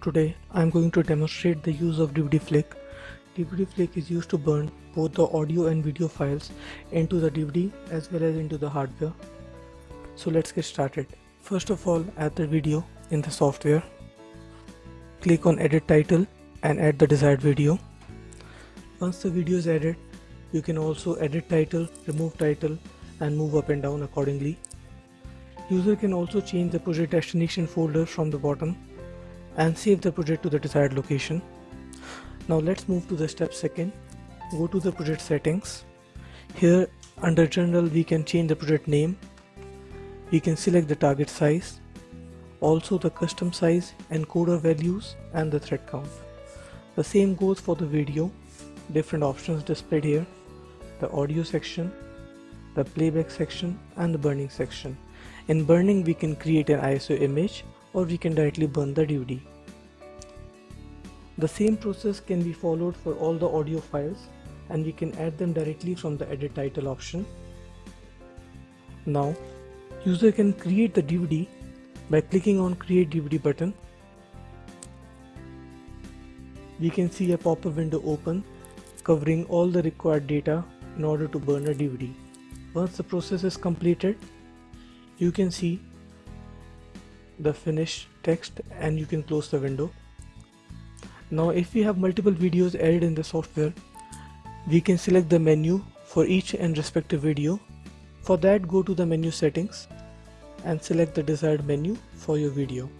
Today I am going to demonstrate the use of DVD flick. DVD flick is used to burn both the audio and video files into the DVD as well as into the hardware. So let's get started. First of all add the video in the software. Click on edit title and add the desired video. Once the video is added you can also edit title, remove title and move up and down accordingly. User can also change the project destination folder from the bottom and save the project to the desired location. Now let's move to the step second. Go to the project settings. Here under general we can change the project name. We can select the target size, also the custom size, encoder values and the thread count. The same goes for the video. Different options displayed here. The audio section, the playback section and the burning section. In burning we can create an ISO image or we can directly burn the DVD. The same process can be followed for all the audio files and we can add them directly from the edit title option. Now user can create the DVD by clicking on create DVD button. We can see a pop-up window open covering all the required data in order to burn a DVD. Once the process is completed, you can see the finished text and you can close the window. Now if we have multiple videos added in the software, we can select the menu for each and respective video. For that go to the menu settings and select the desired menu for your video.